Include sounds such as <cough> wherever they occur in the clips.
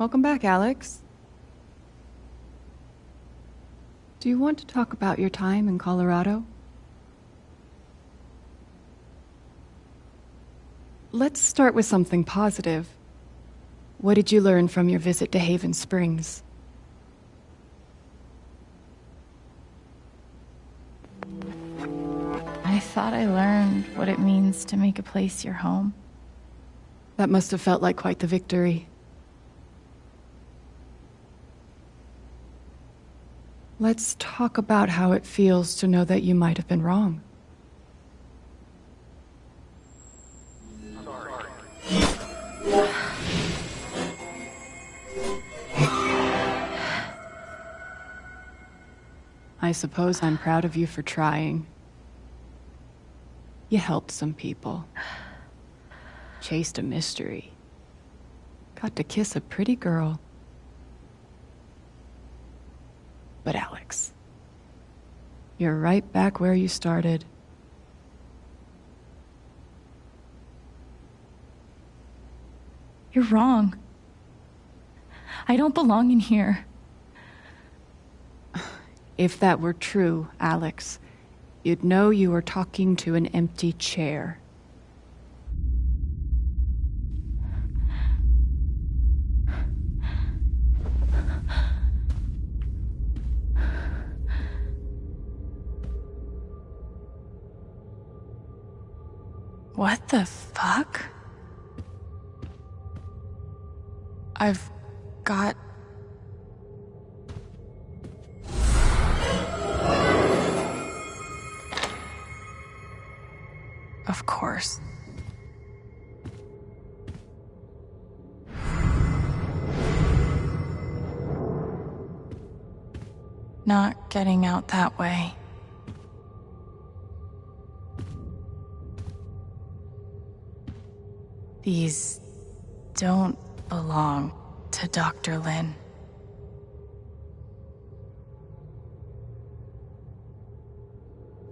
Welcome back, Alex. Do you want to talk about your time in Colorado? Let's start with something positive. What did you learn from your visit to Haven Springs? I thought I learned what it means to make a place your home. That must have felt like quite the victory. Let's talk about how it feels to know that you might have been wrong. <sighs> I suppose I'm proud of you for trying. You helped some people. Chased a mystery. Got to kiss a pretty girl. But Alex, you're right back where you started. You're wrong. I don't belong in here. If that were true, Alex, you'd know you were talking to an empty chair. What the fuck? I've got Of course. Not getting out that way. These don't belong to Dr. Lin.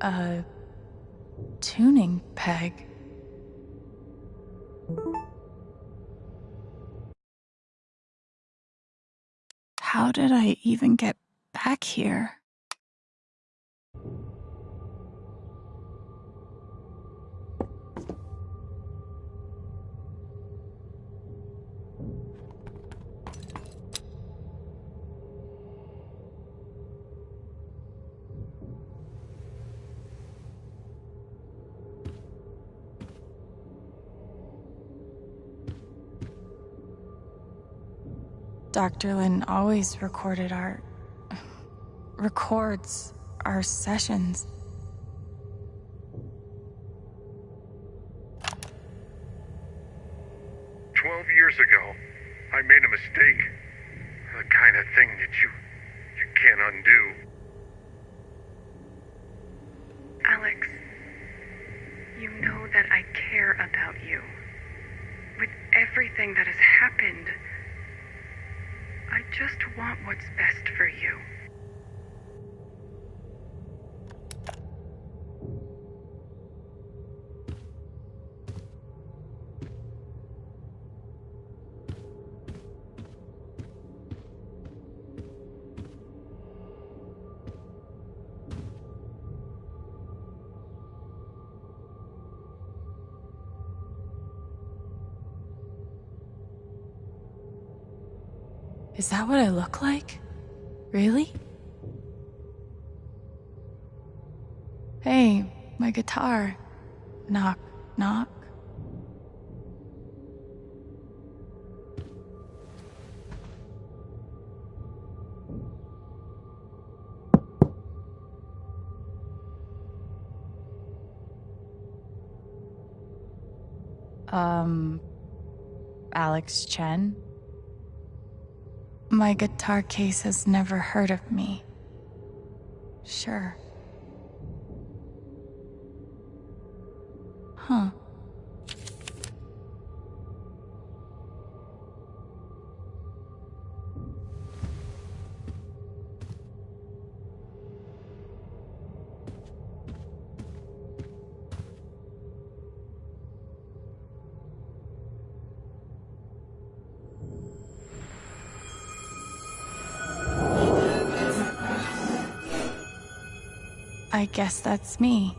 A tuning peg. How did I even get back here? Dr. Lin always recorded our. records our sessions. Is that what I look like? Really? Hey, my guitar. Knock, knock. Um, Alex Chen? My guitar case has never heard of me. Sure. I guess that's me.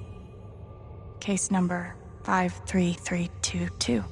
Case number 53322.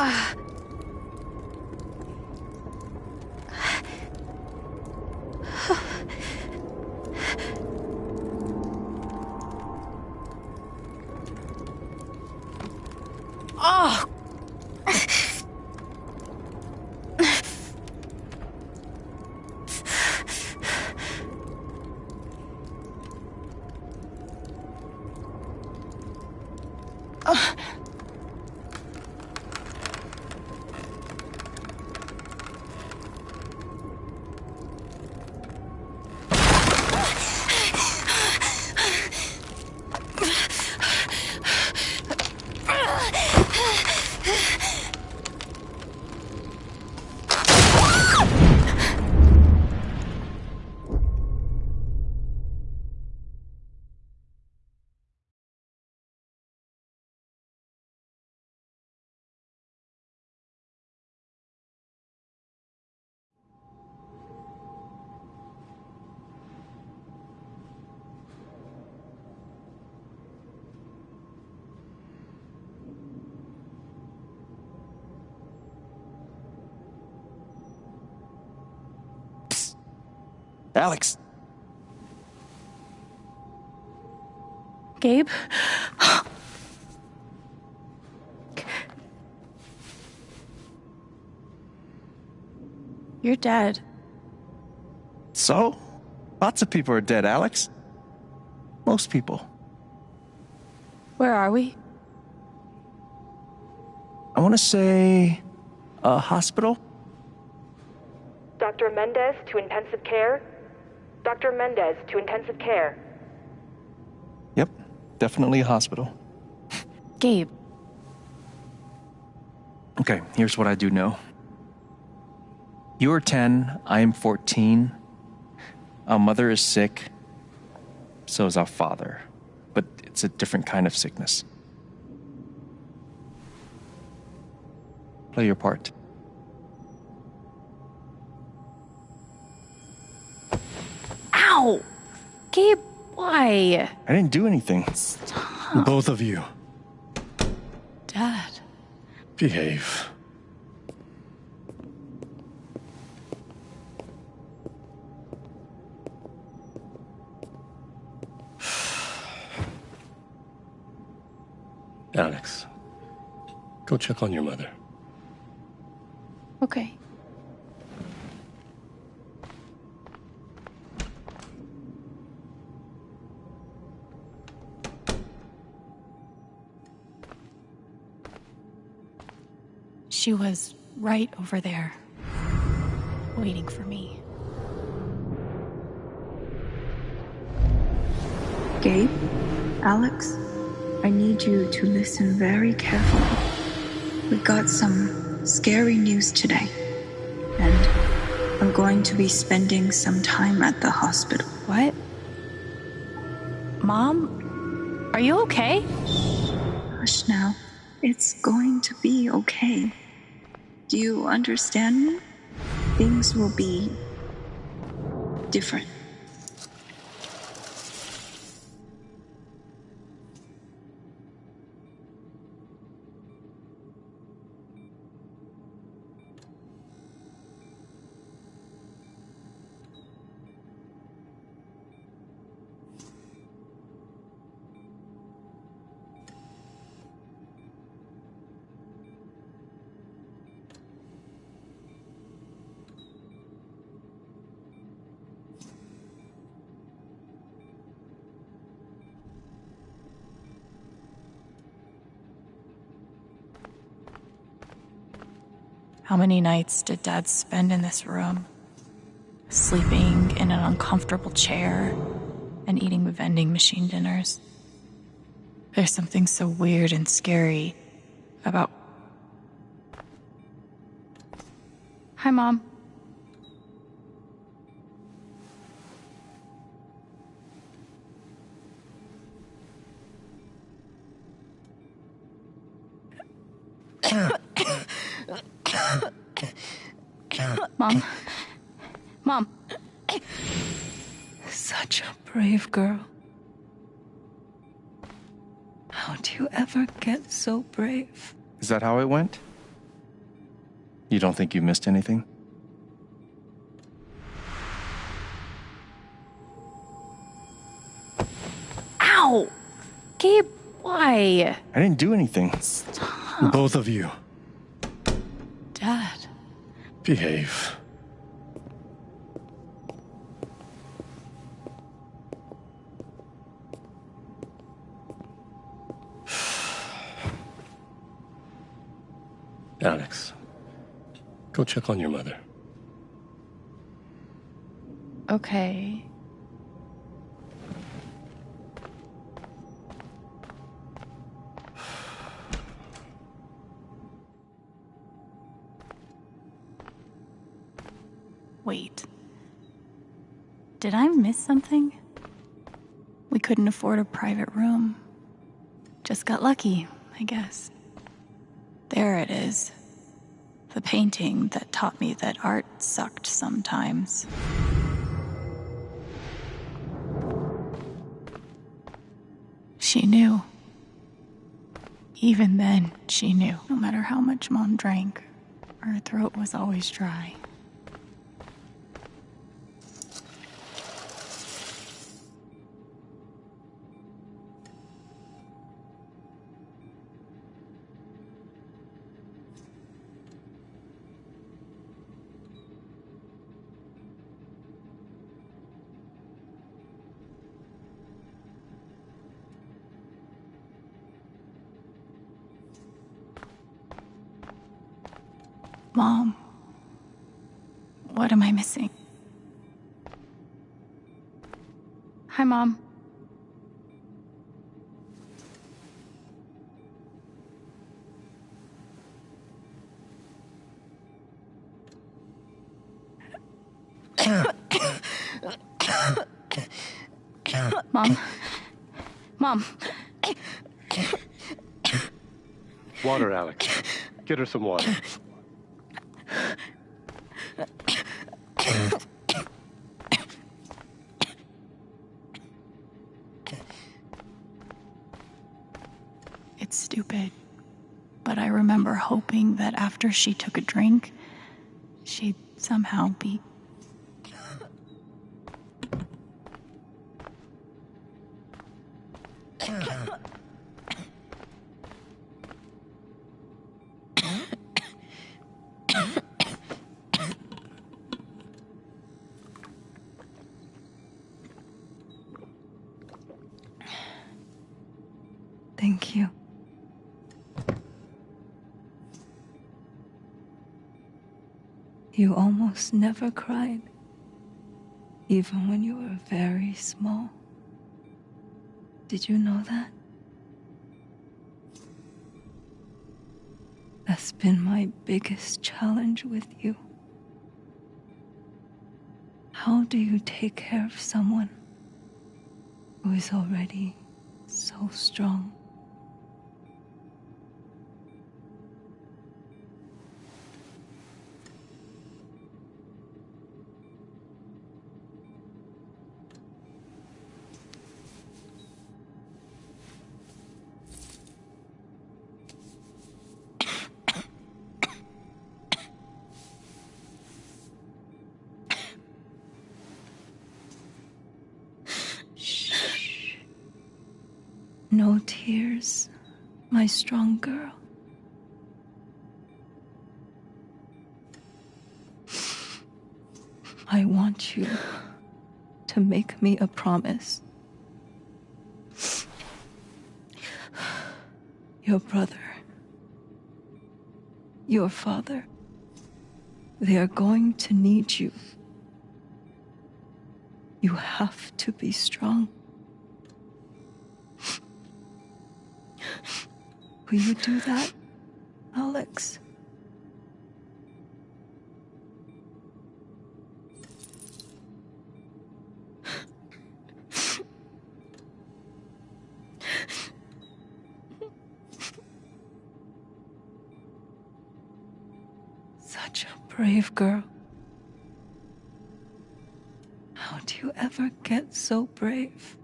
Oh! Alex, Gabe? You're dead. so? Lots of people are dead, Alex. Most people. Where are we? I want to say a hospital? Dr. Mendez to intensive care. Dr. Mendez to intensive care. Yep, definitely a hospital. Gabe. Okay, here's what I do know. You are 10, I am 14. Our mother is sick. So is our father. But it's a different kind of sickness. Play your part. Ow! Gabe, why? I didn't do anything. Stop. Both of you, Dad. behave. <sighs> Alex, go check on your mother. Okay. She was right over there, waiting for me. Gabe, Alex, I need you to listen very carefully. We got some scary news today, and I'm going to be spending some time at the hospital. What? Mom? Are you okay? Hush now. It's going to be okay. Do you understand me? Things will be different. Many nights did Dad spend in this room? Sleeping in an uncomfortable chair and eating vending machine dinners. There's something so weird and scary about. Hi, Mom. Mom. Mom. Such a brave girl. How do you ever get so brave? Is that how it went? You don't think you missed anything? Ow! Gabe, why? I didn't do anything. Stop. Both of you. Dad. Behave. Alex, go check on your mother. Okay. Wait. Did I miss something? We couldn't afford a private room. Just got lucky, I guess. There it is. The painting that taught me that art sucked sometimes. She knew. Even then, she knew. No matter how much Mom drank, her throat was always dry. Mom, what am I missing? Hi, Mom. Mom. Mom. Water, Alex. Get her some water. It's stupid. But I remember hoping that after she took a drink, she'd somehow be. Thank you. You never cried, even when you were very small. Did you know that? That's been my biggest challenge with you. How do you take care of someone who is already so strong? No tears, my strong girl. I want you to make me a promise. Your brother, your father, they are going to need you. You have to be strong. Will you do that, Alex? Such a brave girl. How do you ever get so brave?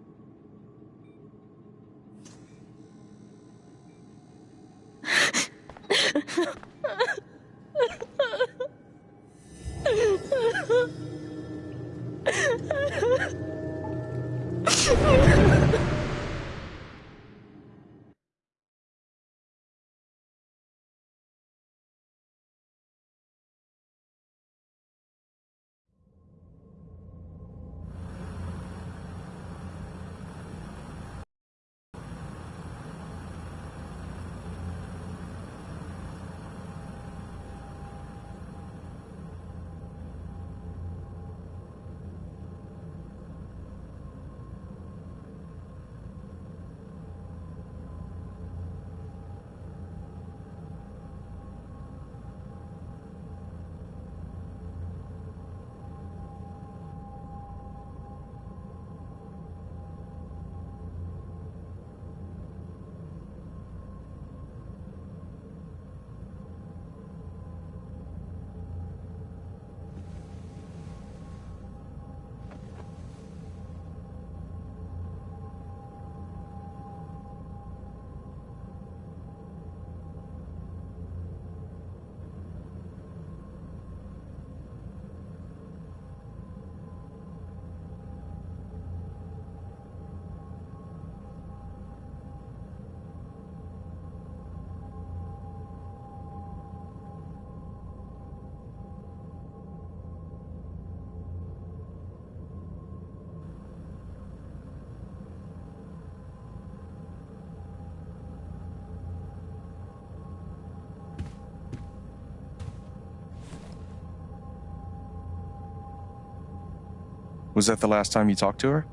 Was that the last time you talked to her?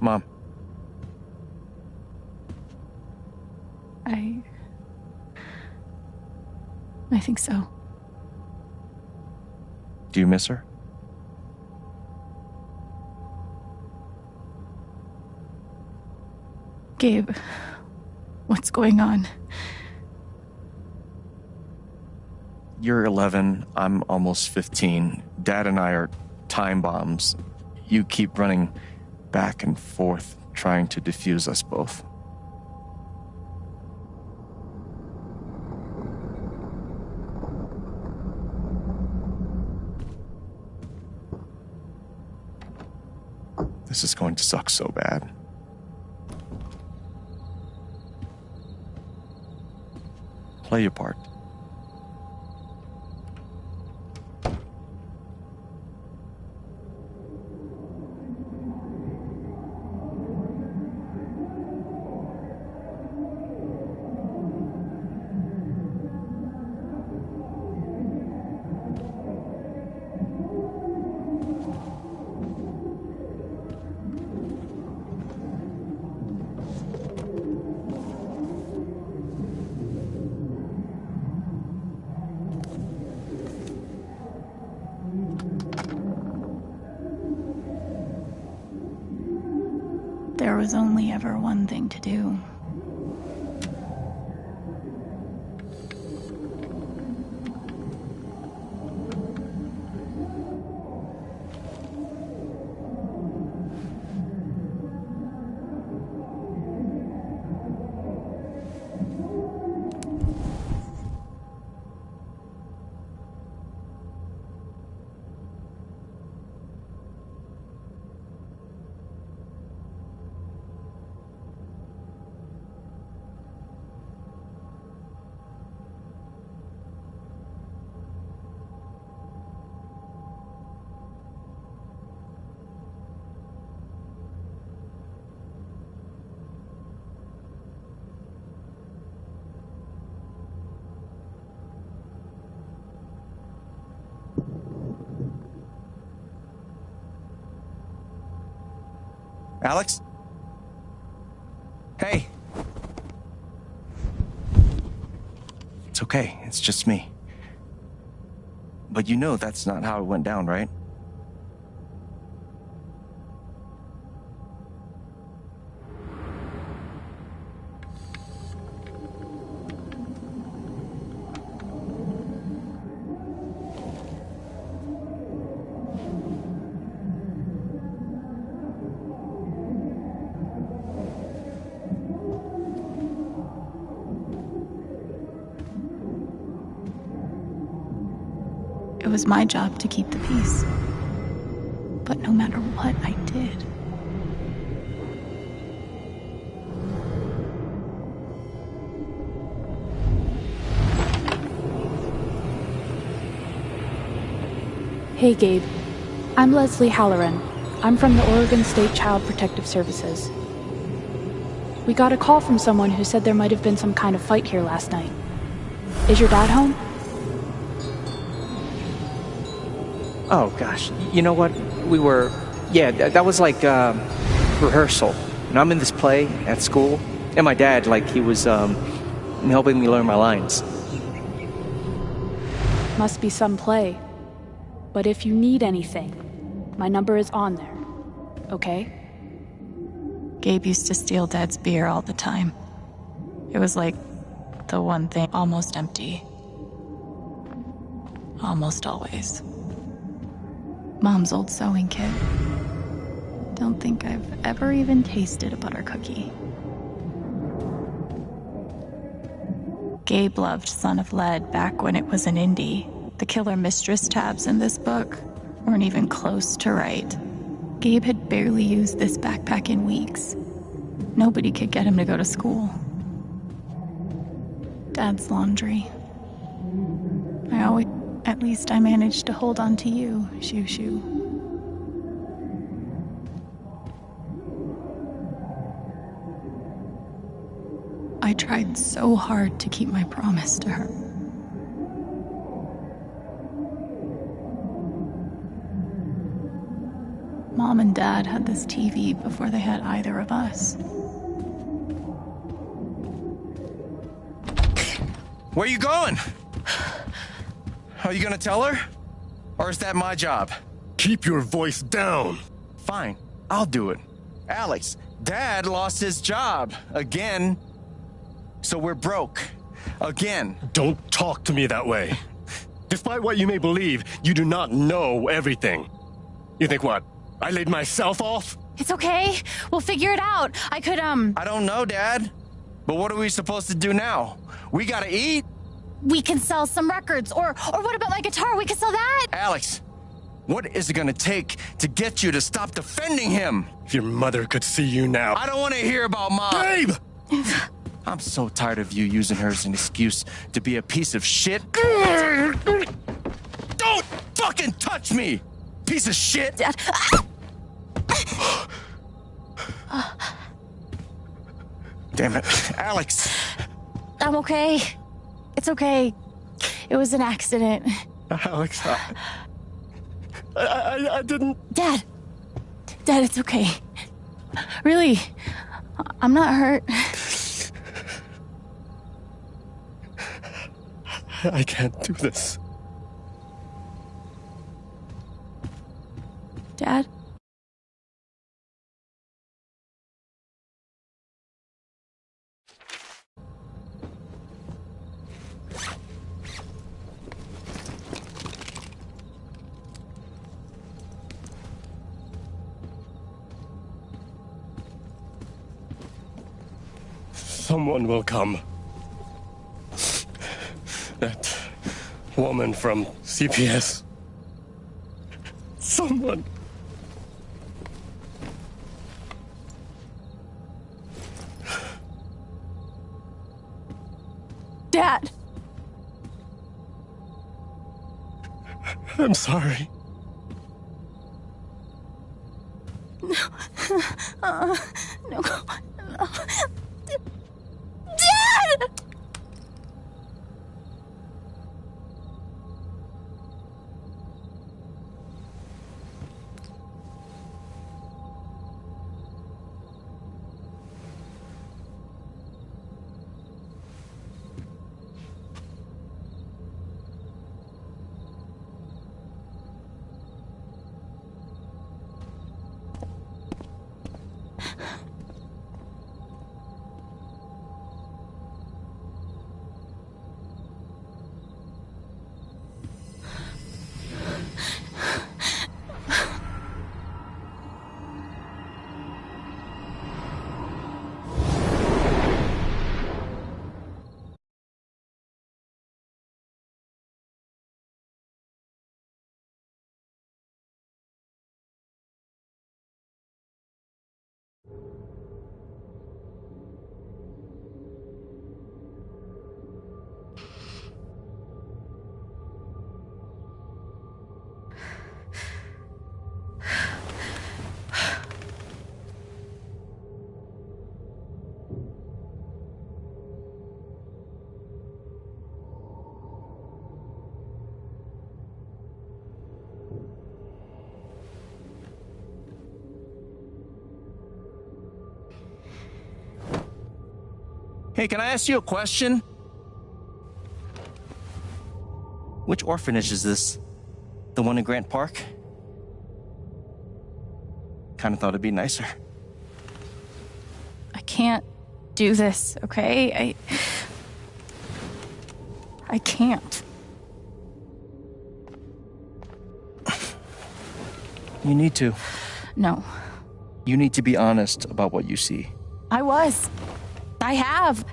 Mom. I. I think so. Do you miss her? Gabe, what's going on? You're 11, I'm almost 15. Dad and I are time bombs. You keep running back and forth, trying to defuse us both. This is going to suck so bad. Play your part. Okay. It's just me. But you know that's not how it went down, right? Was my job to keep the peace. But no matter what I did, Hey, Gabe. I'm Leslie Halloran. I'm from the Oregon State Child Protective Services. We got a call from someone who said there might have been some kind of fight here last night. Is your dad home? Oh gosh, you know what? We were, yeah, th- that was like um, rehearsal. And I'm in this play at school, and my dad, like, he was um, helping me learn my lines. Must be some play. But if you need anything, my number is on there. Okay? Gabe used to steal Dad's beer all the time. It was like the one thing almost empty. Almost always. Mom's old sewing kit. Don't think I've ever even tasted a butter cookie. Gabe loved Son of Lead back when it was an indie. The killer mistress tabs in this book weren't even close to right. Gabe had barely used this backpack in weeks. Nobody could get him to go to school. Dad's laundry. Least I managed to hold on to you, Shoo Shoo. I tried so hard to keep my promise to her. Mom and Dad had this TV before they had either of us. Where you going? Are you gonna tell her? Or is that my job? Keep your voice down. Fine, I'll do it. Alex, Dad lost his job again. So we're broke. Again. Don't talk to me that way. Despite what you may believe, you do not know everything. You think what? I laid myself off? It's okay. We'll figure it out. I could, um. I don't know, Dad. But what are we supposed to do now? We gotta eat. We can sell some records. Or, or what about my guitar? We can sell that. Alex, what is it gonna take to get you to stop defending him? If your mother could see you now. I don't wanna hear about mom. Babe! <laughs> I'm so tired of you using her as an excuse to be a piece of shit. <laughs> Don't fucking touch me, piece of shit. Dad. Damn it, Alex. I'm okay. It's okay. It was an accident. Alex, I, I, I, I didn't. Dad. Dad, it's okay. Really, I'm not hurt. I can't do this. Dad? Someone will come. That woman from CPS. Someone. Dad! I'm sorry. No. Uh, <laughs> no. no. Hey, can I ask you a question? Which orphanage is this? The one in Grant Park? Kinda thought it'd be nicer. I can't do this, okay? I. I can't. You need to. No. You need to be honest about what you see. I was. I have.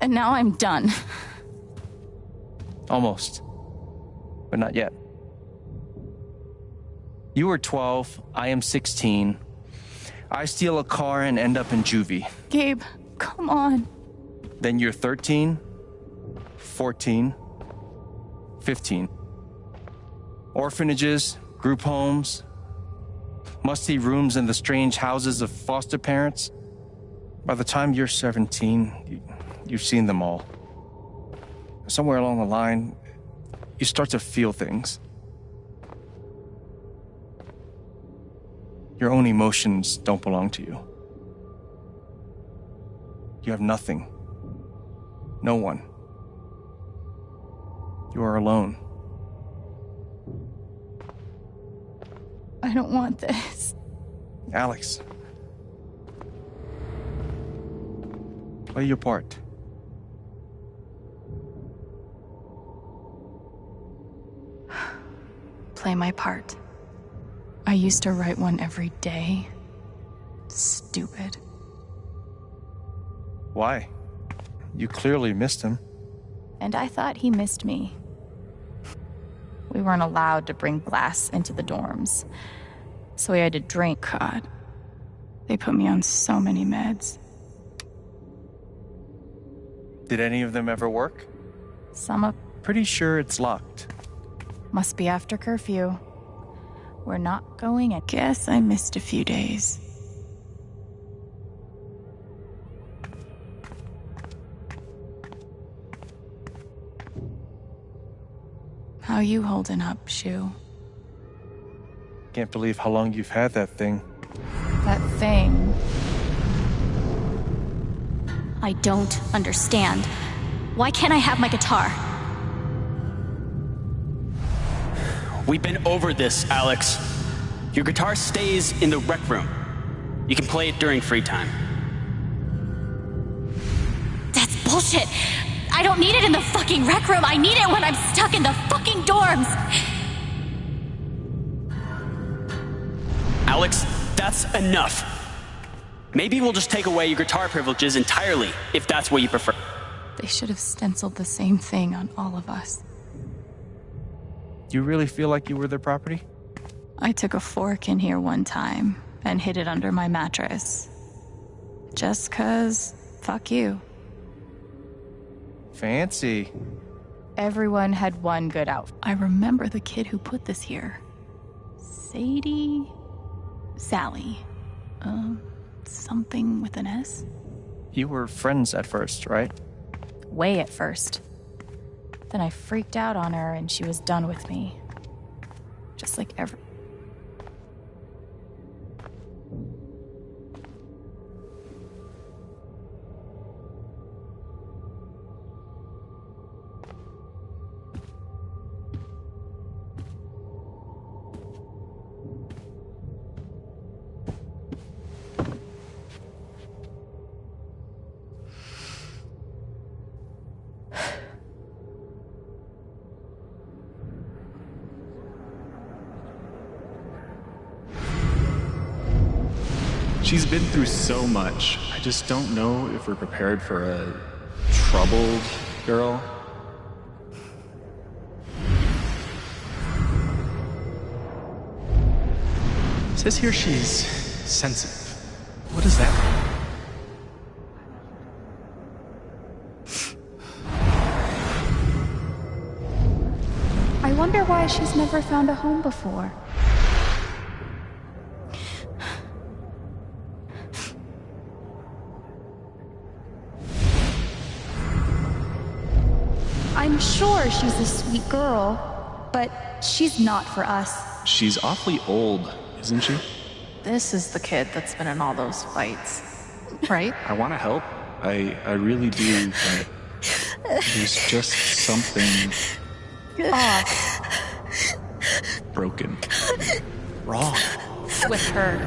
And now I'm done. Almost. But not yet. You were 12, I am 16. I steal a car and end up in juvie. Gabe, come on. Then you're 13, 14, 15. Orphanages, group homes, musty rooms in the strange houses of foster parents. By the time you're 17, you, have seen them all. Somewhere along the line, you start to feel things. Your own emotions don't belong to you. You have nothing. No one. You are alone. I don't want this. Alex. Play your part. Play my part. I used to write one every day. Stupid. Why? You clearly missed him. And I thought he missed me. We weren't allowed to bring glass into the dorms. So we had to drink. God. They put me on so many meds. Did any of them ever work? Some of. Pretty sure it's locked. Must be after curfew. We're not going. I guess I missed a few days. How you holding up, Shu? Can't believe how long you've had that thing. That thing? I don't understand. Why can't I have my guitar? We've been over this, Alex. Your guitar stays in the rec room. You can play it during free time. That's bullshit. I don't need it in the fucking rec room. I need it when I'm stuck in the fucking dorms. Alex, that's enough. Maybe we'll just take away your guitar privileges entirely, if that's what you prefer. They should have stenciled the same thing on all of us. Do you really feel like you were their property? I took a fork in here one time and hid it under my mattress. Just cause, fuck you. Fancy. Everyone had one good outfit. I remember the kid who put this here. Sadie? Sally. Um, something with an S? You were friends at first, right? Way at first. Then I freaked out on her and she was done with me. Just like every. She's been through so much. I just don't know if we're prepared for a troubled girl. It says here she's sensitive. What does that mean? I wonder why she's never found a home before. Sure she's a sweet girl, but she's not for us. She's awfully old, isn't she? This is the kid that's been in all those fights, right? I want to help. I I really do, but there's just something Off broken. Wrong. with her.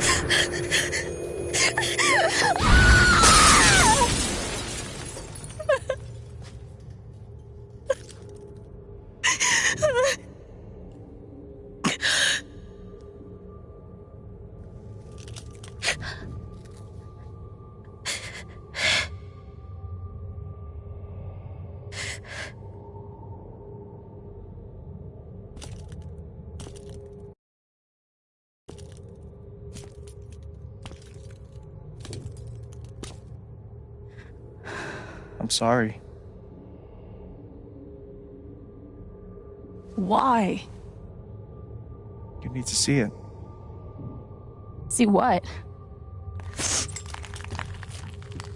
Sorry. Why? You need to see it. See what?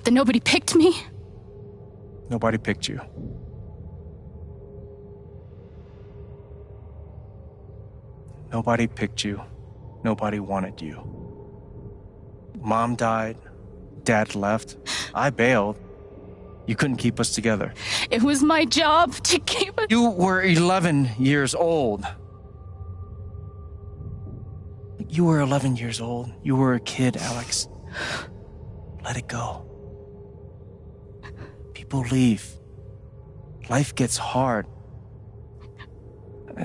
That nobody picked me? Nobody picked you. Nobody picked you. Nobody wanted you. Mom died. Dad left. I bailed. You couldn't keep us together. It was my job to keep it. You were 11 years old. You were 11 years old. You were a kid, Alex. Let it go. People leave. Life gets hard.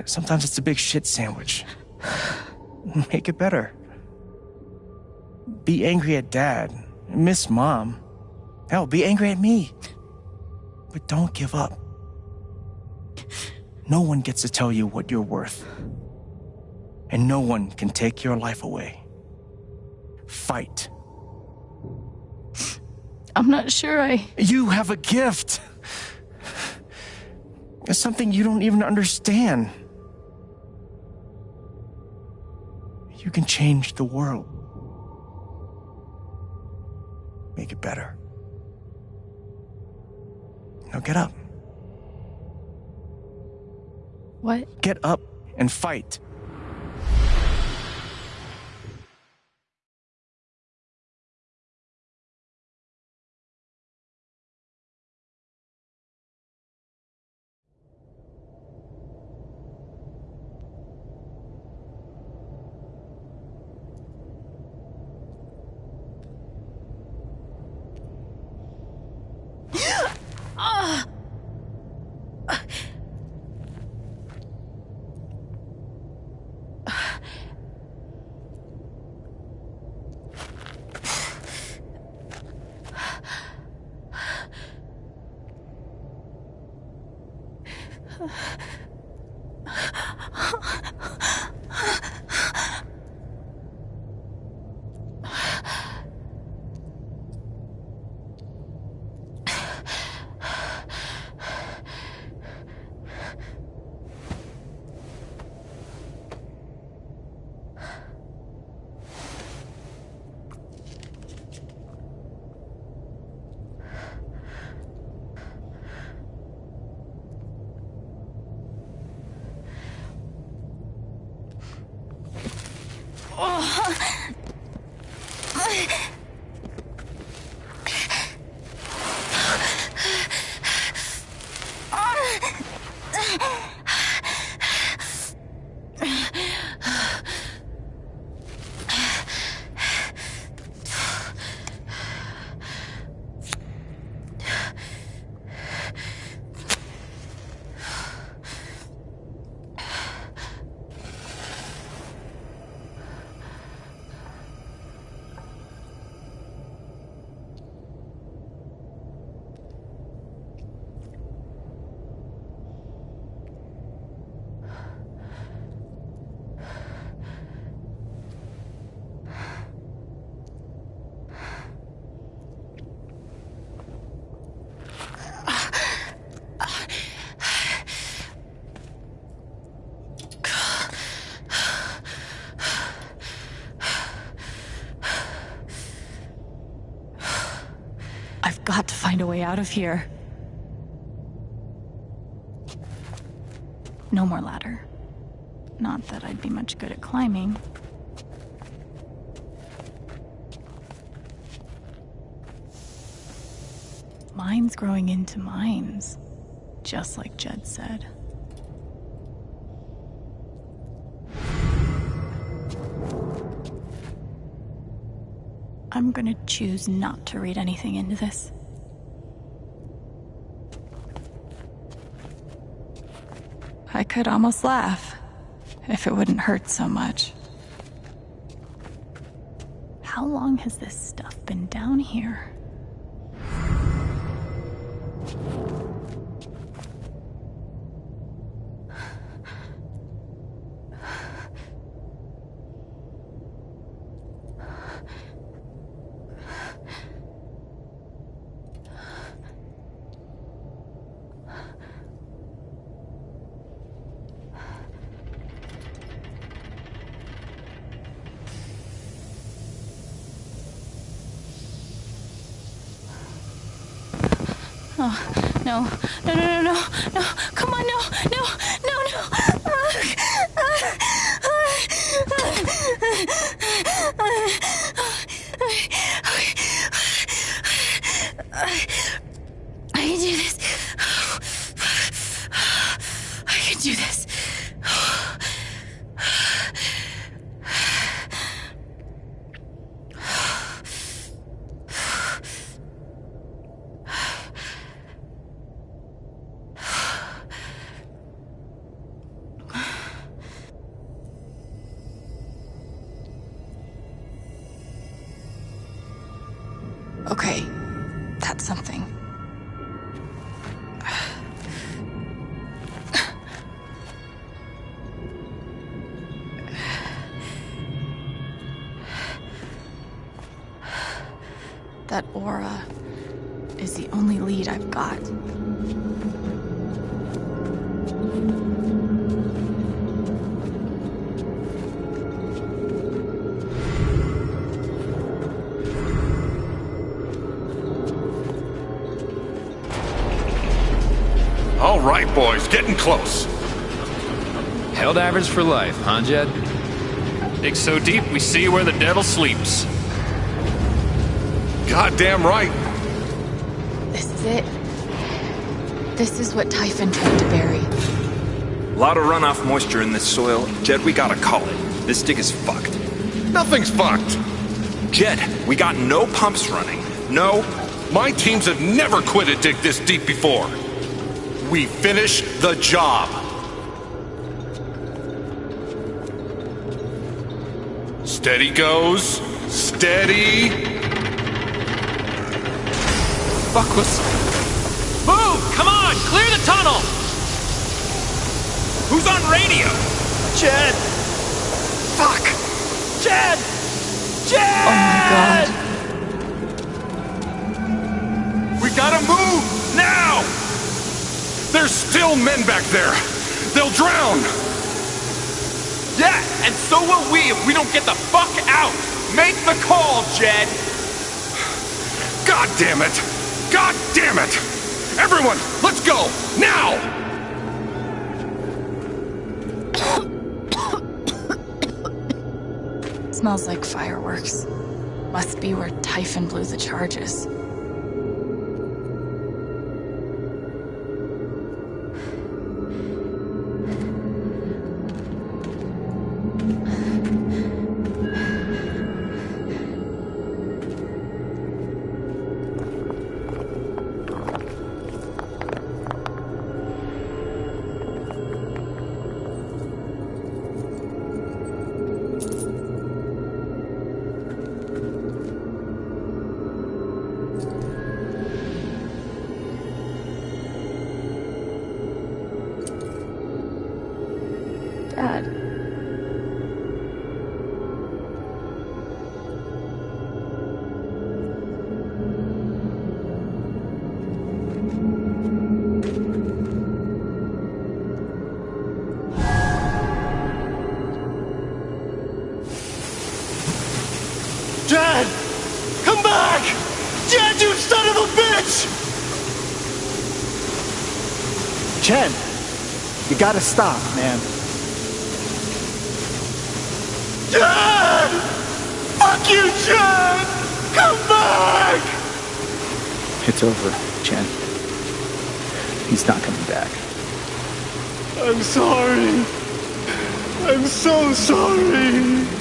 Sometimes it's a big shit sandwich. Make it better. Be angry at dad. Miss mom. Hell, be angry at me. But don't give up. No one gets to tell you what you're worth. And no one can take your life away. Fight. I'm not sure I. You have a gift. It's something you don't even understand. You can change the world. Make it better. Now get up. What? Get up and fight. Find a way out of here. No more ladder. Not that I'd be much good at climbing. Mines growing into mines, just like Jed said. I'm gonna choose not to read anything into this. Could almost laugh if it wouldn't hurt so much. How long has this stuff been down here? Oh, no, no, no, no, no, no, come on, no, no, no, no. I can do this. I can do this. Okay, that's something. Close. Held average for life, huh, Jed? Dig so deep, we see where the devil sleeps. Goddamn right. This is it. This is what Typhon tried to bury. A lot of runoff moisture in this soil. Jed, we gotta call it. This dig is fucked. Nothing's fucked. Jed, we got no pumps running. No. My teams have never quit a dig this deep before. We finish the job. Steady goes. Steady. Fuck was. Move! Come on! Clear the tunnel! Who's on radio? Jed! Fuck! Jed! Jed! Oh my god. We gotta move! Now! There's still men back there! They'll drown! Yeah, and so will we if we don't get the fuck out! Make the call, Jed! God damn it! God damn it! Everyone, let's go! Now! Smells like fireworks. Must be where Typhon blew the charges. Gotta stop, man. Dad! Fuck you, Dad! Come back! It's over, Chen. He's not coming back. I'm sorry. I'm so sorry.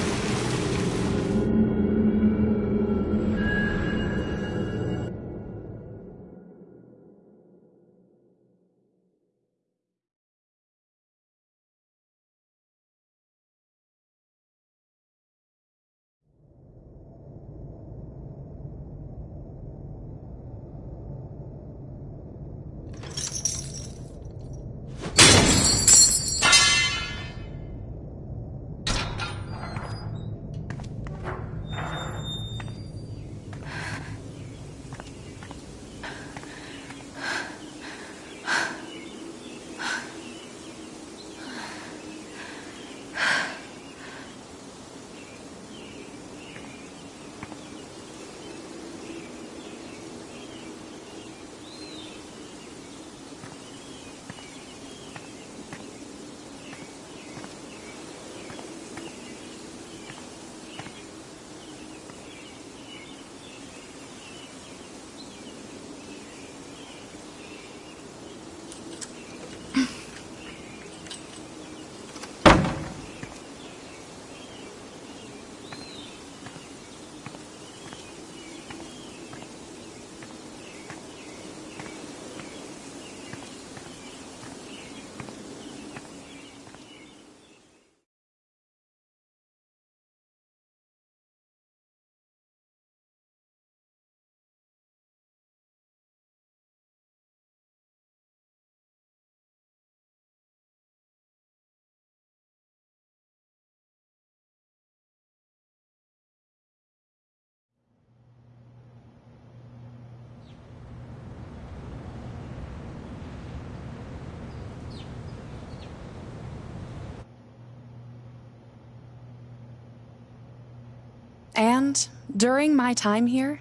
And during my time here,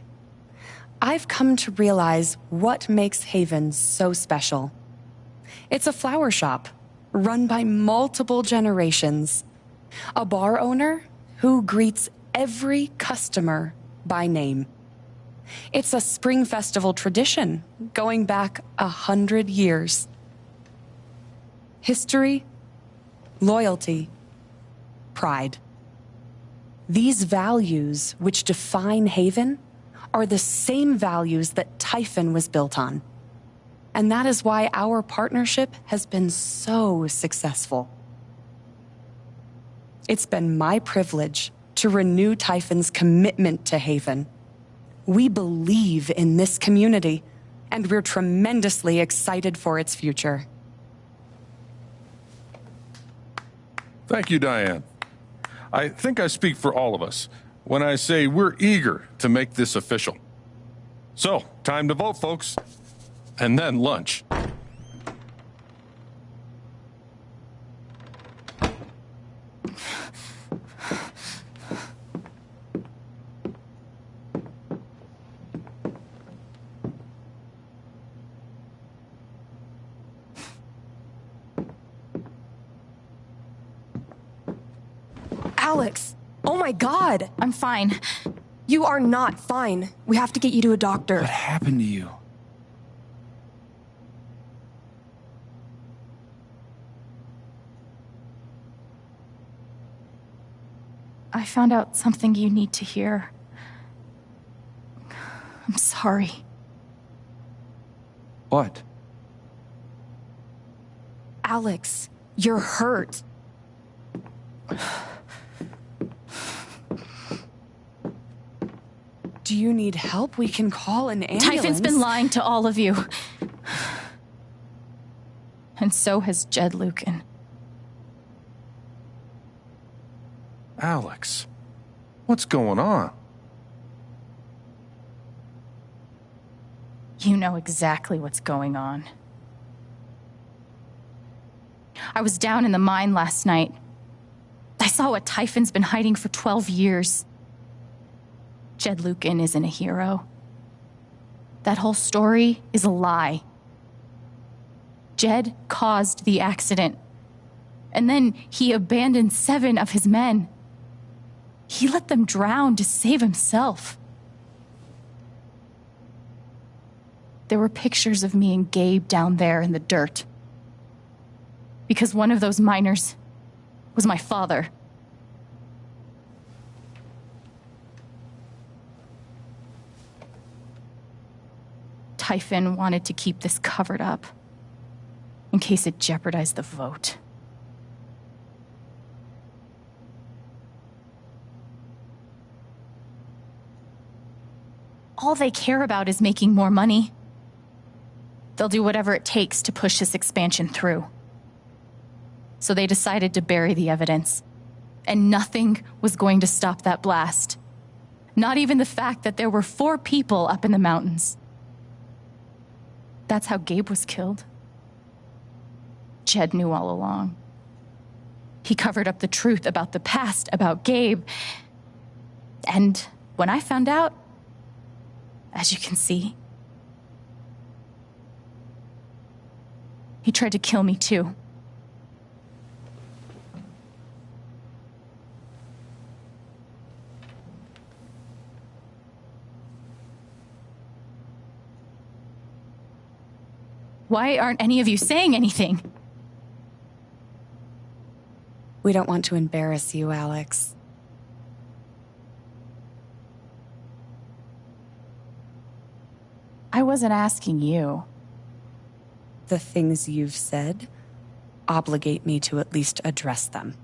I've come to realize what makes Haven so special. It's a flower shop run by multiple generations, a bar owner who greets every customer by name. It's a spring festival tradition going back a hundred years. History, loyalty, pride. These values which define Haven are the same values that Typhon was built on. And that is why our partnership has been so successful. It's been my privilege to renew Typhon's commitment to Haven. We believe in this community, and we're tremendously excited for its future. Thank you, Diane. I think I speak for all of us when I say we're eager to make this official. So, time to vote, folks. And then lunch. Alex! Oh my god! I'm fine. You are not fine. We have to get you to a doctor. What happened to you? I found out something you need to hear. I'm sorry. What? Alex, you're hurt. Do you need help? We can call an ambulance. Typhon's been lying to all of you. And so has Jed Lucan. Alex, what's going on? You know exactly what's going on. I was down in the mine last night. I saw what Typhon's been hiding for 12 years. Jed Lucan isn't a hero. That whole story is a lie. Jed caused the accident. And then he abandoned seven of his men. He let them drown to save himself. There were pictures of me and Gabe down there in the dirt. Because one of those miners was my father. Typhon wanted to keep this covered up in case it jeopardized the vote. All they care about is making more money. They'll do whatever it takes to push this expansion through. So they decided to bury the evidence. And nothing was going to stop that blast. Not even the fact that there were four people up in the mountains. That's how Gabe was killed. Jed knew all along. He covered up the truth about the past, about Gabe. And when I found out, as you can see, he tried to kill me too. Why aren't any of you saying anything? We don't want to embarrass you, Alex. I wasn't asking you. The things you've said obligate me to at least address them.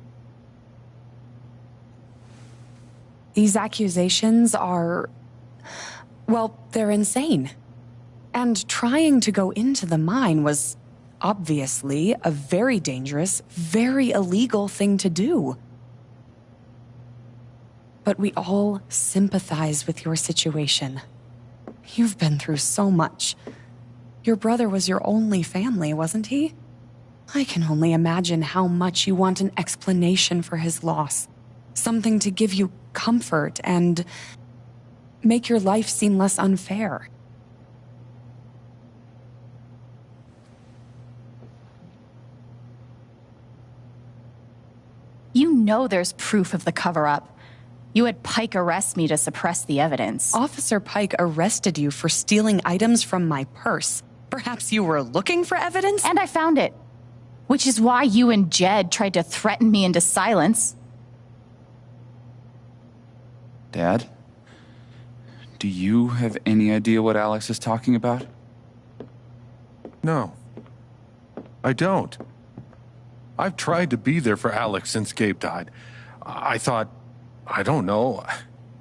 These accusations are. well, they're insane. And trying to go into the mine was obviously a very dangerous, very illegal thing to do. But we all sympathize with your situation. You've been through so much. Your brother was your only family, wasn't he? I can only imagine how much you want an explanation for his loss. Something to give you comfort and make your life seem less unfair. You know there's proof of the cover up. You had Pike arrest me to suppress the evidence. Officer Pike arrested you for stealing items from my purse. Perhaps you were looking for evidence? And I found it. Which is why you and Jed tried to threaten me into silence. Dad? Do you have any idea what Alex is talking about? No. I don't. I've tried to be there for Alex since Gabe died. I thought, I don't know,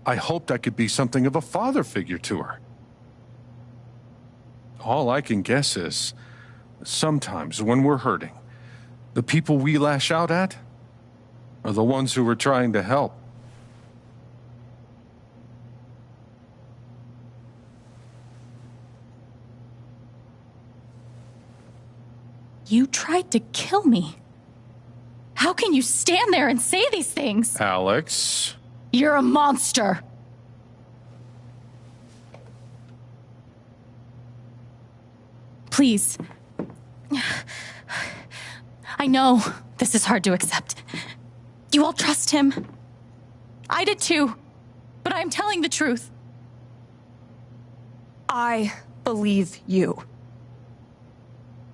I hoped I could be something of a father figure to her. All I can guess is, sometimes when we're hurting, the people we lash out at are the ones who were trying to help. You tried to kill me. How can you stand there and say these things? Alex. You're a monster. Please. I know this is hard to accept. You all trust him. I did too. But I'm telling the truth. I believe you.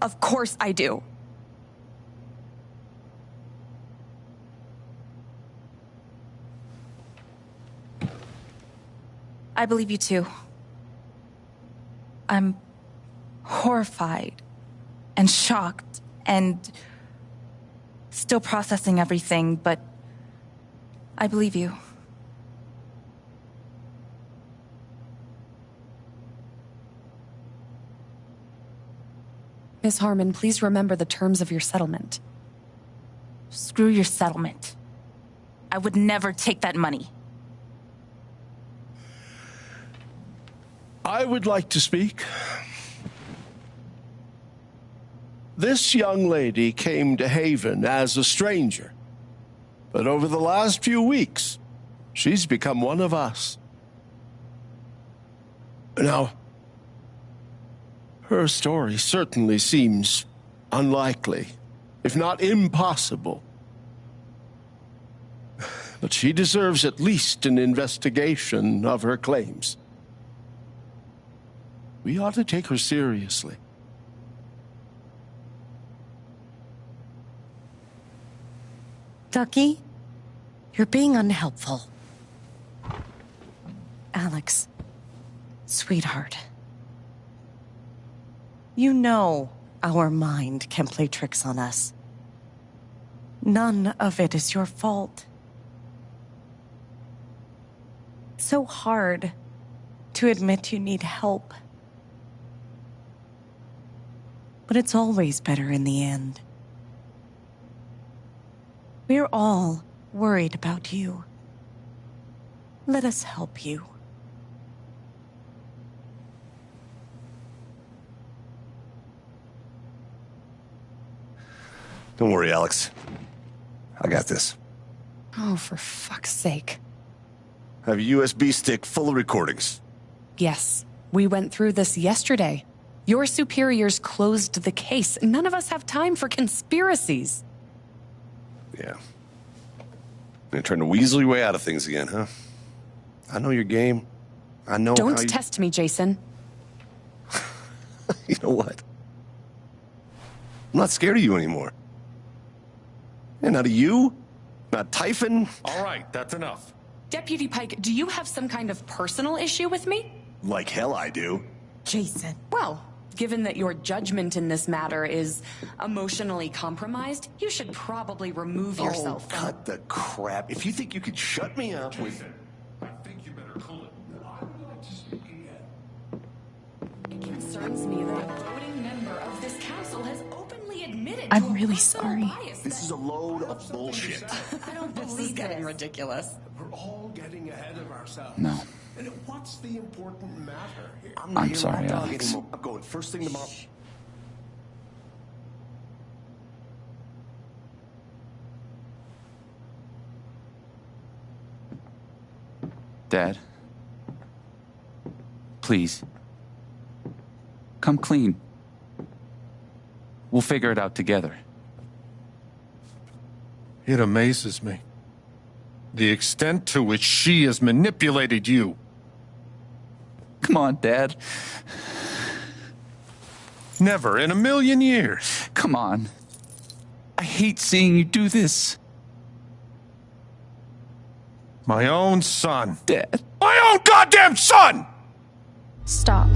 Of course I do. I believe you too. I'm horrified and shocked and still processing everything, but I believe you. Miss Harmon, please remember the terms of your settlement. Screw your settlement. I would never take that money. I would like to speak. This young lady came to Haven as a stranger, but over the last few weeks, she's become one of us. Now, her story certainly seems unlikely, if not impossible. But she deserves at least an investigation of her claims. We ought to take her seriously. Ducky, you're being unhelpful. Alex, sweetheart. You know our mind can play tricks on us. None of it is your fault. So hard to admit you need help. But it's always better in the end. We're all worried about you. Let us help you. Don't worry, Alex. I got this. Oh, for fuck's sake. I have a USB stick full of recordings. Yes, we went through this yesterday. Your superiors closed the case. None of us have time for conspiracies. Yeah. You're trying to weasel your way out of things again, huh? I know your game. I know Don't how you... test me, Jason. <laughs> you know what? I'm not scared of you anymore. And not of you, not Typhon. All right, that's enough. Deputy Pike, do you have some kind of personal issue with me? Like hell I do. Jason. Well, given that your judgment in this matter is emotionally compromised, you should probably remove oh, yourself Oh, cut the crap. If you think you could shut me up with... I think you better cool it. I would like to speak again. It concerns me that a voting member of this council has openly admitted I'm to really sorry. This is a load of bullshit. I don't believe this is getting ridiculous. We're all getting ahead of ourselves. No. And what's the important matter here? I'm, I'm here sorry, to Alex. I'm going first thing tomorrow. Dad. Please. Come clean. We'll figure it out together. It amazes me. The extent to which she has manipulated you. Come on, Dad. Never in a million years. Come on. I hate seeing you do this. My own son. Dad. My own goddamn son! Stop.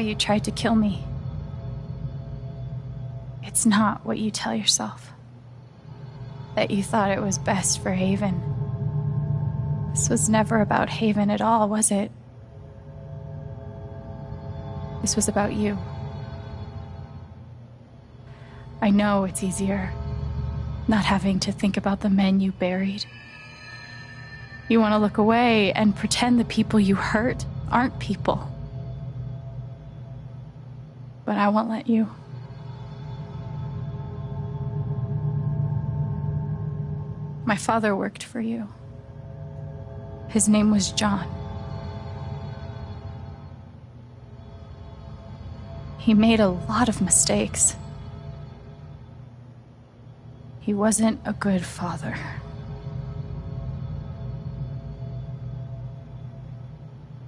You tried to kill me. It's not what you tell yourself. That you thought it was best for Haven. This was never about Haven at all, was it? This was about you. I know it's easier not having to think about the men you buried. You want to look away and pretend the people you hurt aren't people. But I won't let you. My father worked for you. His name was John. He made a lot of mistakes. He wasn't a good father.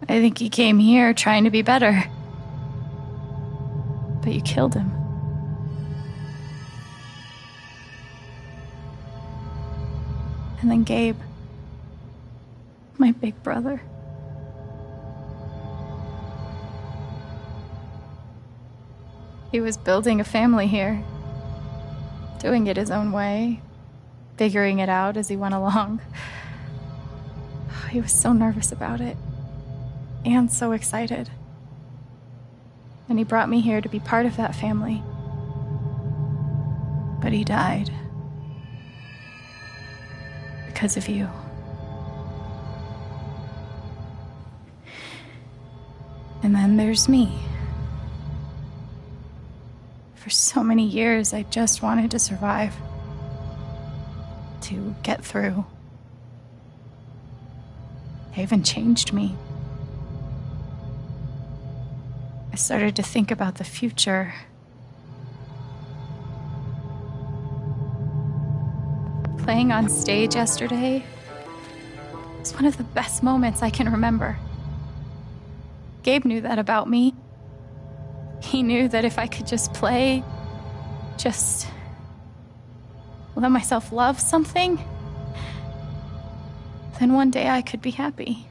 I think he came here trying to be better. Killed him. And then Gabe, my big brother. He was building a family here, doing it his own way, figuring it out as he went along. <sighs> He was so nervous about it, and so excited. And he brought me here to be part of that family. But he died. Because of you. And then there's me. For so many years, I just wanted to survive. To get through. Haven changed me. I started to think about the future. Playing on stage yesterday was one of the best moments I can remember. Gabe knew that about me. He knew that if I could just play, just let myself love something, then one day I could be happy.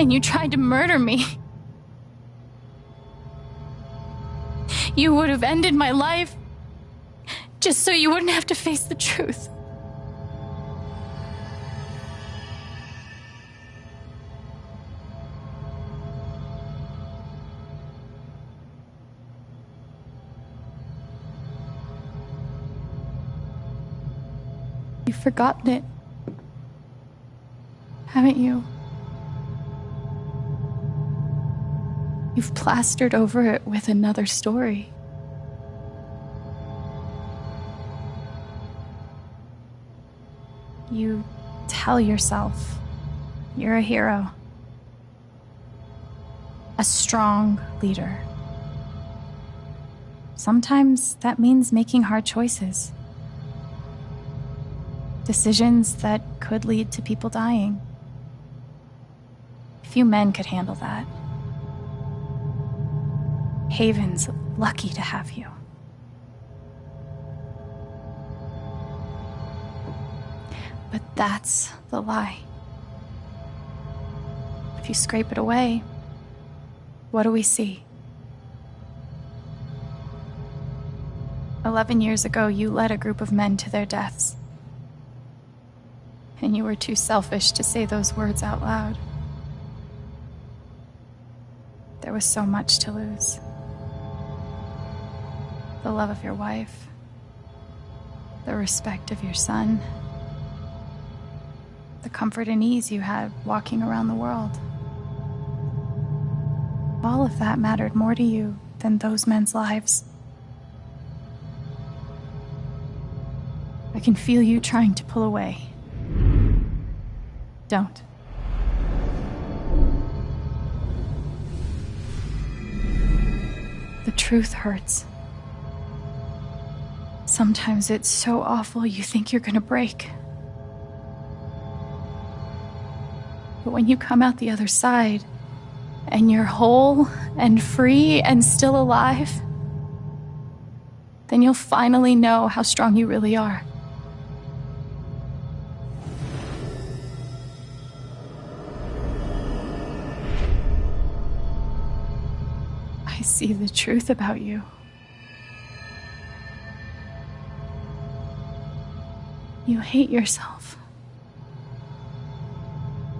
And you tried to murder me. You would have ended my life just so you wouldn't have to face the truth. You've forgotten it. Haven't you? You've plastered over it with another story. You tell yourself you're a hero, a strong leader. Sometimes that means making hard choices, decisions that could lead to people dying. Few men could handle that. Haven's lucky to have you. But that's the lie. If you scrape it away, what do we see? Eleven years ago, you led a group of men to their deaths. And you were too selfish to say those words out loud. There was so much to lose the love of your wife, the respect of your son, the comfort and ease you had walking around the world. All of that mattered more to you than those men's lives. I can feel you trying to pull away. Don't. The truth hurts. Sometimes it's so awful you think you're gonna break. But when you come out the other side, and you're whole and free and still alive, then you'll finally know how strong you really are. I see the truth about you. You hate yourself.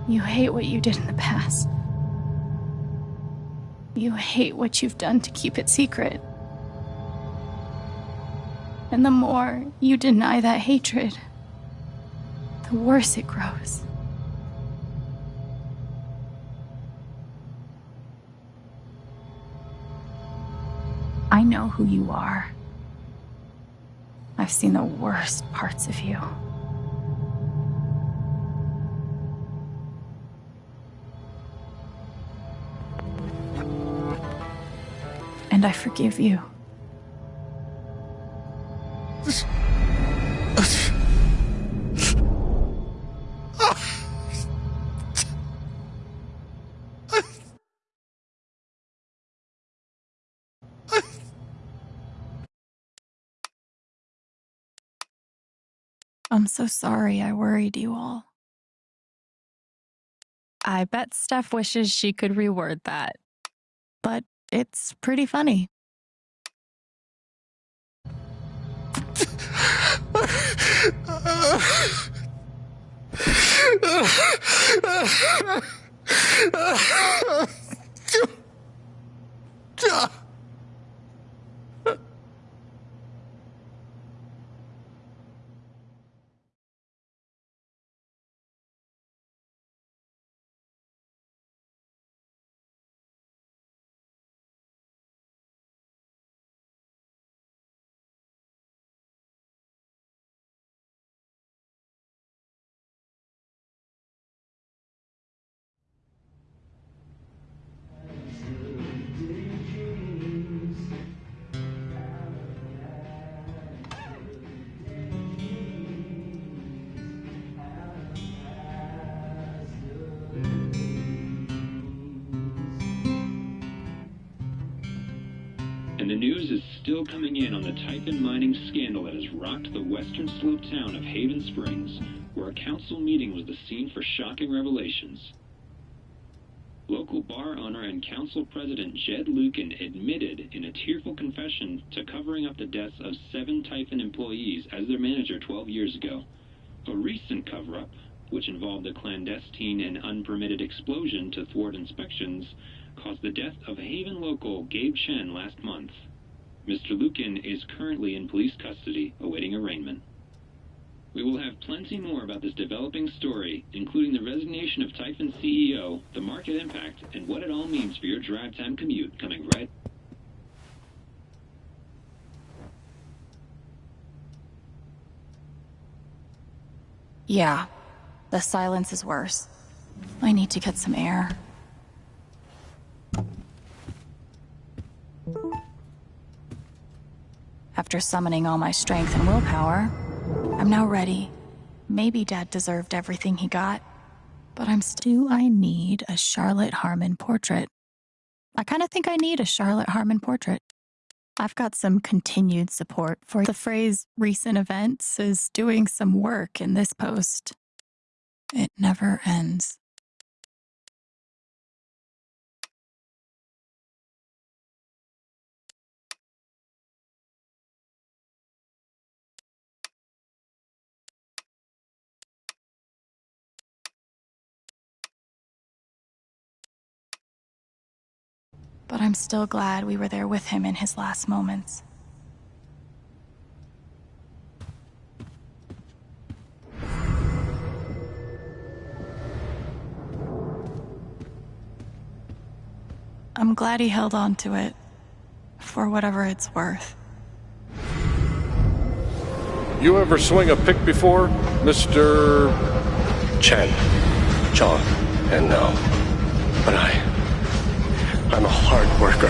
You hate what you did in the past. You hate what you've done to keep it secret. And the more you deny that hatred, the worse it grows. I know who you are. I've seen the worst parts of you. And I forgive you. I'm so sorry I worried you all. I bet Steph wishes she could reword that. But it's pretty funny. <laughs> Typhon mining scandal that has rocked the western slope town of Haven Springs, where a council meeting was the scene for shocking revelations. Local bar owner and council president Jed Lucan admitted in a tearful confession to covering up the deaths of seven Typhon employees as their manager 12 years ago. A recent cover up, which involved a clandestine and unpermitted explosion to thwart inspections, caused the death of Haven local Gabe Chen last month. Mr. Lucan is currently in police custody, awaiting arraignment. We will have plenty more about this developing story, including the resignation of Typhon CEO, the market impact, and what it all means for your drive time commute coming right. Yeah, the silence is worse. I need to get some air. After summoning all my strength and willpower, I'm now ready. Maybe Dad deserved everything he got, but I'm still. Do I need a Charlotte Harmon portrait. I kind of think I need a Charlotte Harmon portrait. I've got some continued support for the phrase recent events is doing some work in this post. It never ends. But I'm still glad we were there with him in his last moments. I'm glad he held on to it, for whatever it's worth. You ever swing a pick before, Mr. Chen, John, and no. But I. I'm a hard worker,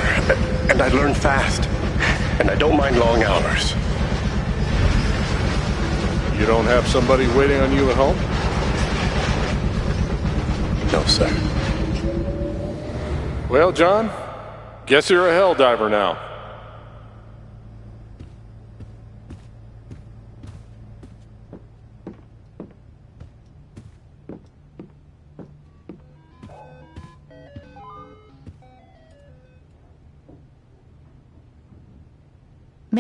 and I learn fast. And I don't mind long hours. You don't have somebody waiting on you at home? No, sir. Well, John, guess you're a hell diver now.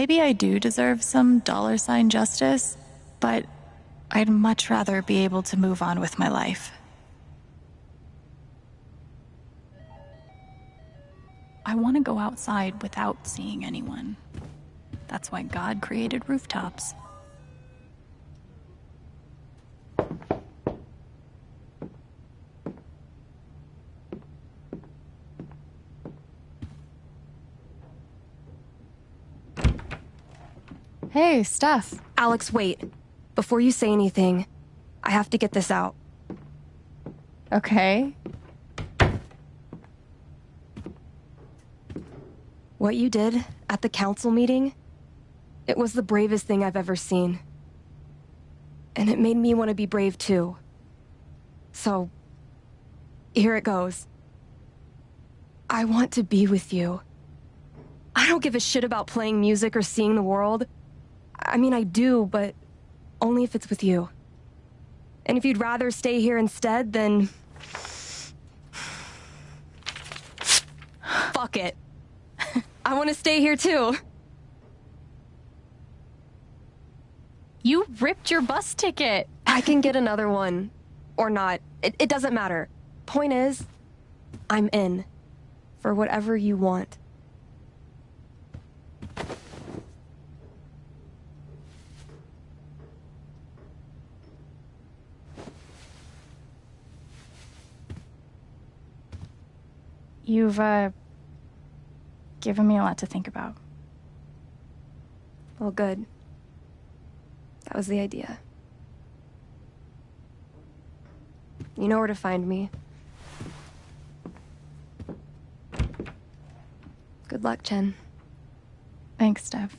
Maybe I do deserve some dollar sign justice, but I'd much rather be able to move on with my life. I want to go outside without seeing anyone. That's why God created rooftops. Hey, Steph. Alex, wait. Before you say anything, I have to get this out. Okay. What you did at the council meeting, it was the bravest thing I've ever seen. And it made me want to be brave too. So, here it goes. I want to be with you. I don't give a shit about playing music or seeing the world. I mean, I do, but only if it's with you. And if you'd rather stay here instead, then... Fuck it. I want to stay here too. You ripped your bus ticket. I can get another one. Or not. It, it doesn't matter. Point is, I'm in. For whatever you want. You've, uh, given me a lot to think about. Well, good. That was the idea. You know where to find me. Good luck, Chen. Thanks, Steph.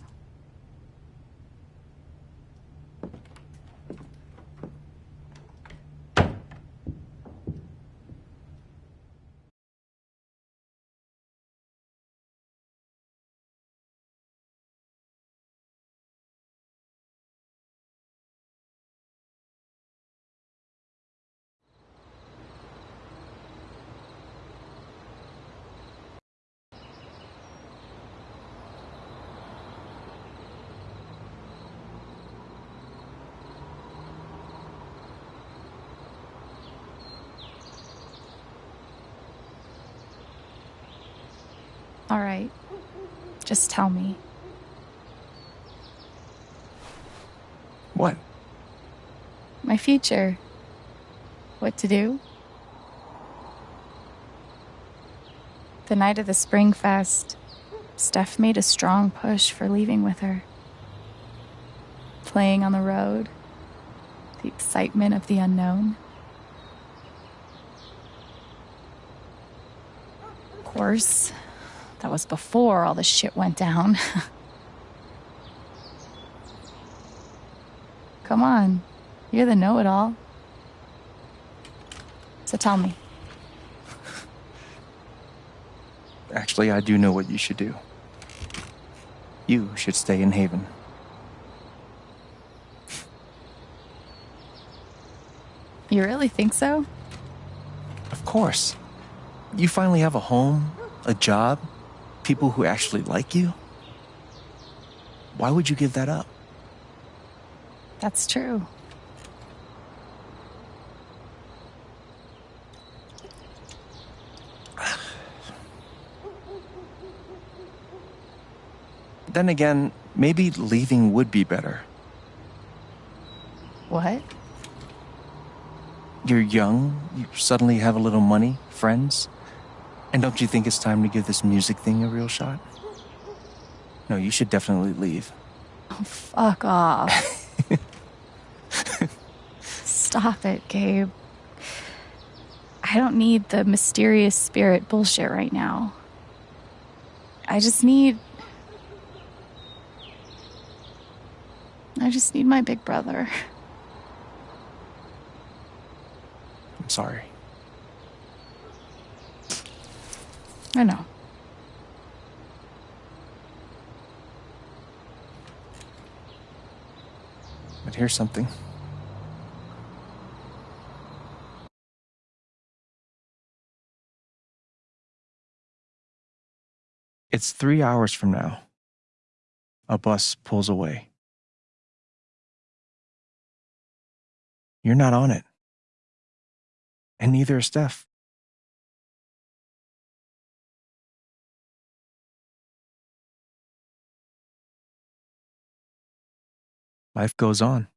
All right. Just tell me. What? My future. What to do? The night of the Spring Fest, Steph made a strong push for leaving with her. Playing on the road, the excitement of the unknown. Of course, that was before all the shit went down. <laughs> Come on, you're the know it all. So tell me. Actually, I do know what you should do. You should stay in Haven. You really think so? Of course. You finally have a home, a job, people who actually like you. Why would you give that up? That's true. Then again, maybe leaving would be better. What? You're young, you suddenly have a little money, friends. And don't you think it's time to give this music thing a real shot? No, you should definitely leave. Oh, fuck off. <laughs> Stop it, Gabe. I don't need the mysterious spirit bullshit right now. I just need. I just need my big brother. I'm sorry. I know. But here's something. It's three hours from now. a bus pulls away. You're not on it. And neither is Steph. Life goes on.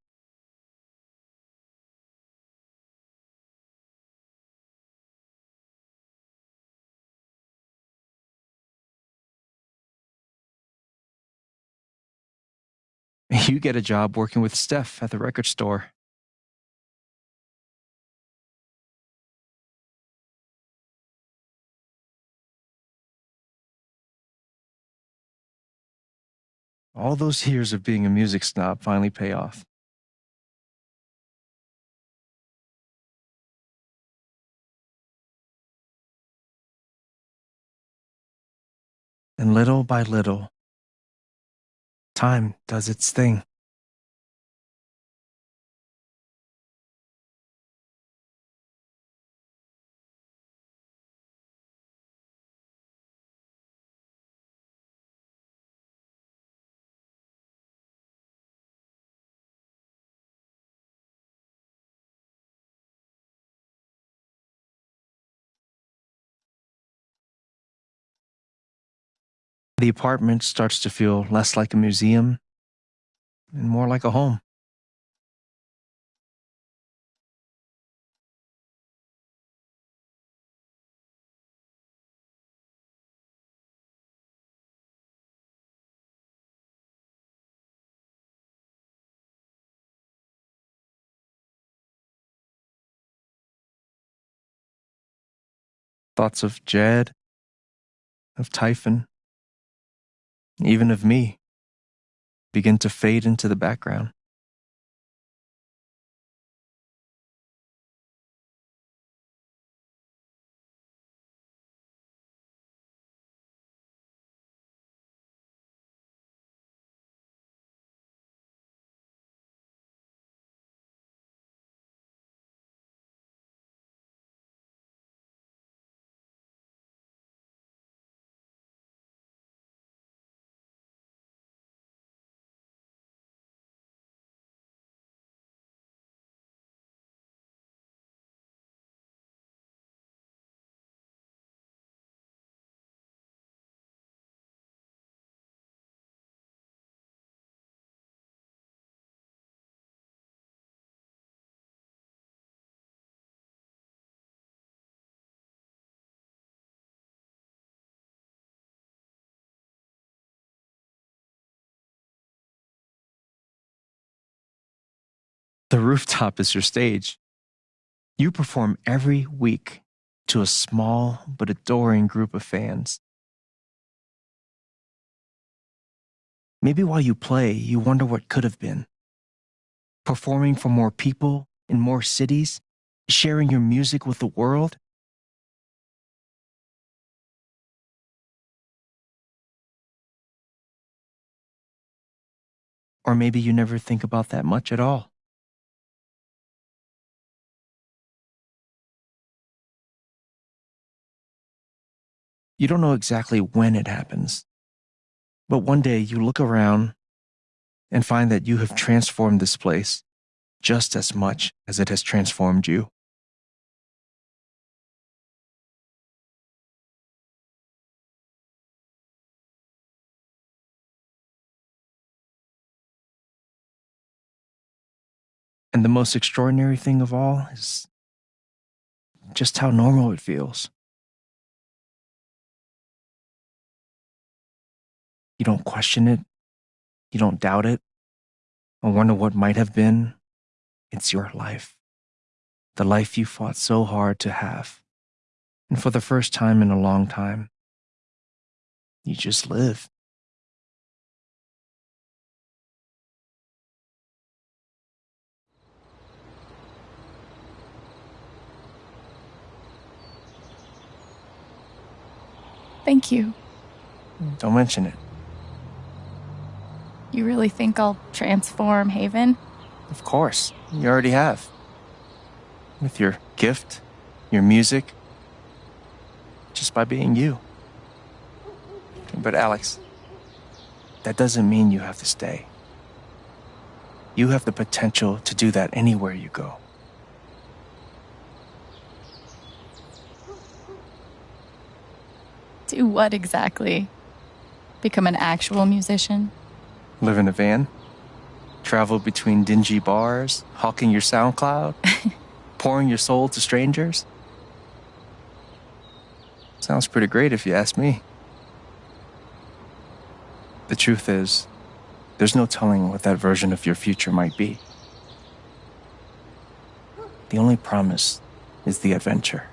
<laughs> You get a job working with Steph at the record store. All those years of being a music snob finally pay off. And little by little, time does its thing. The apartment starts to feel less like a museum and more like a home. Thoughts of Jed, of Typhon, even of me, begin to fade into the background. The rooftop is your stage. You perform every week to a small but adoring group of fans. Maybe while you play, you wonder what could have been. Performing for more people in more cities, sharing your music with the world. Or maybe you never think about that much at all. You don't know exactly when it happens. But one day you look around and find that you have transformed this place just as much as it has transformed you. And the most extraordinary thing of all is just how normal it feels. You don't question it. You don't doubt it. Or wonder what might have been. It's your life. The life you fought so hard to have. And for the first time in a long time, you just live. Thank you. Don't mention it. You really think I'll transform Haven? Of course. You already have. With your gift, your music, just by being you. But Alex, that doesn't mean you have to stay. You have the potential to do that anywhere you go. Do what exactly? Become an actual musician? Live in a van? Travel between dingy bars, hawking your SoundCloud? <laughs> pouring your soul to strangers? Sounds pretty great if you ask me. The truth is, there's no telling what that version of your future might be. The only promise is the adventure.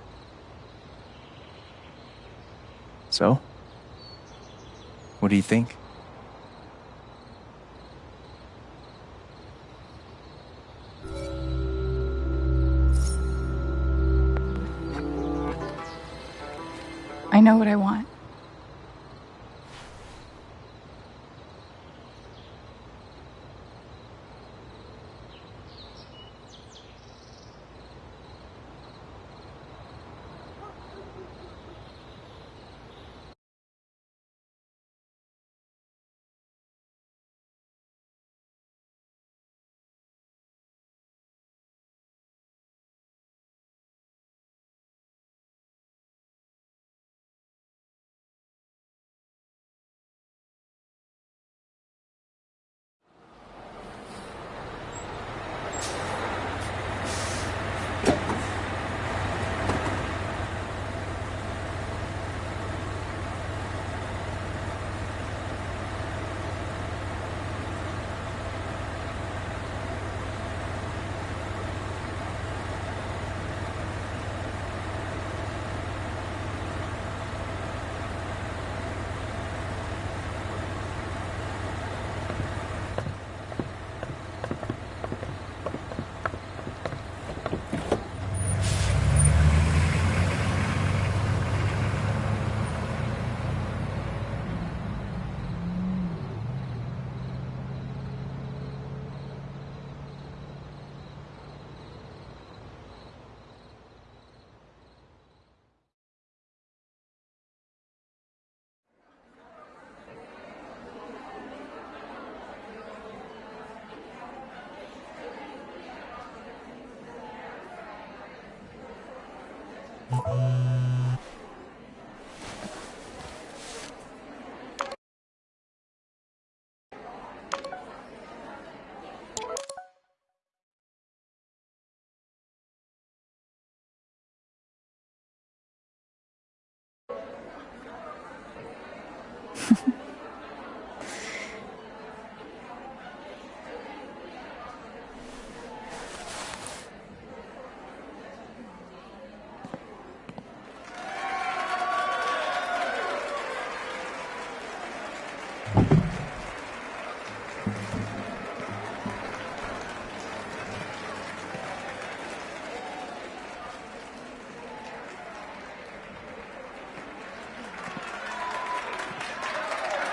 So, what do you think? I know what I want.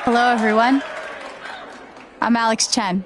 Hello, everyone. I'm Alex Chen.